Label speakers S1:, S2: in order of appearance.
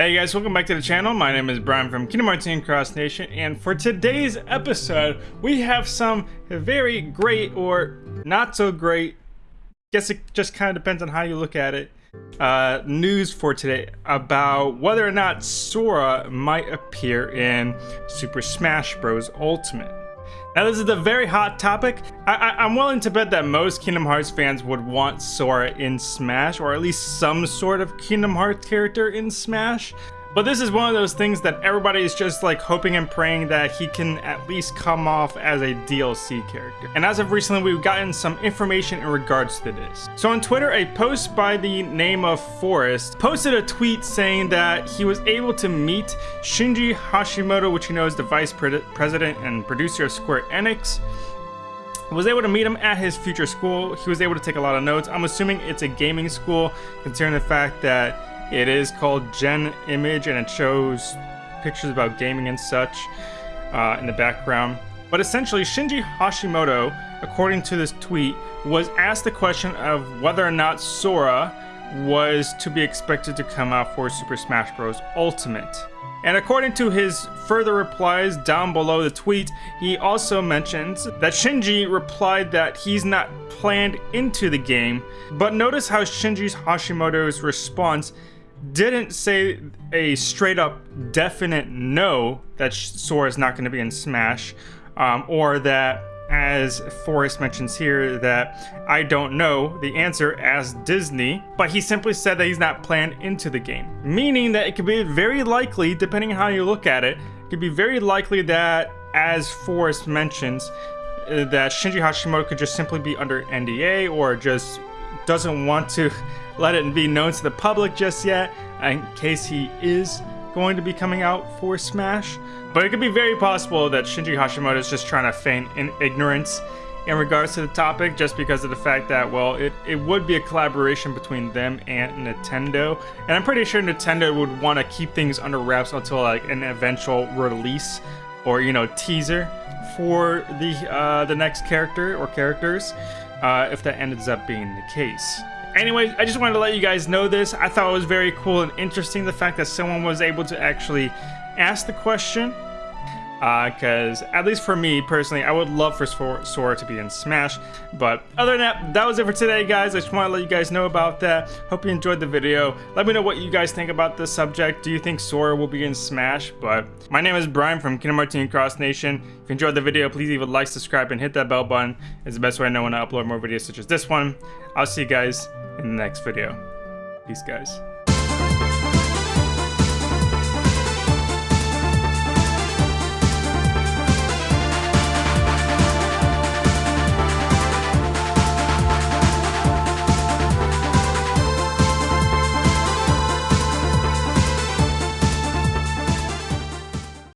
S1: Hey guys, welcome back to the channel. My name is Brian from Kingdom Hearts and Cross Nation, and for today's episode, we have some very great or not so great, guess it just kind of depends on how you look at it, uh, news for today about whether or not Sora might appear in Super Smash Bros. Ultimate. Now this is a very hot topic. I, am willing to bet that most Kingdom Hearts fans would want Sora in Smash, or at least some sort of Kingdom Hearts character in Smash. But this is one of those things that everybody is just like hoping and praying that he can at least come off as a DLC character. And as of recently, we've gotten some information in regards to this. So on Twitter, a post by the name of Forrest posted a tweet saying that he was able to meet Shinji Hashimoto, which you know is the vice president and producer of Square Enix was able to meet him at his future school. He was able to take a lot of notes. I'm assuming it's a gaming school, considering the fact that it is called Gen Image and it shows pictures about gaming and such uh, in the background. But essentially, Shinji Hashimoto, according to this tweet, was asked the question of whether or not Sora was to be expected to come out for Super Smash Bros. Ultimate. And according to his further replies down below the tweet, he also mentions that Shinji replied that he's not planned into the game, but notice how Shinji Hashimoto's response didn't say a straight up definite no that Sora is not going to be in Smash, um, or that, as Forrest mentions here, that I don't know the answer as Disney, but he simply said that he's not planned into the game. Meaning that it could be very likely, depending on how you look at it, it could be very likely that, as Forrest mentions, uh, that Shinji Hashimoto could just simply be under NDA or just doesn't want to let it be known to the public just yet in case he is going to be coming out for Smash. But it could be very possible that Shinji Hashimoto is just trying to feign in ignorance in regards to the topic just because of the fact that, well, it, it would be a collaboration between them and Nintendo. And I'm pretty sure Nintendo would want to keep things under wraps until like an eventual release or, you know, teaser for the, uh, the next character or characters uh, if that ends up being the case. Anyway, I just wanted to let you guys know this. I thought it was very cool and interesting the fact that someone was able to actually ask the question. Because, uh, at least for me personally, I would love for Sora to be in Smash. But other than that, that was it for today, guys. I just want to let you guys know about that. Hope you enjoyed the video. Let me know what you guys think about this subject. Do you think Sora will be in Smash? But my name is Brian from Kingdom Hearts Cross Nation. If you enjoyed the video, please leave a like, subscribe, and hit that bell button. It's the best way I know when I upload more videos such as this one. I'll see you guys in the next video. Peace, guys.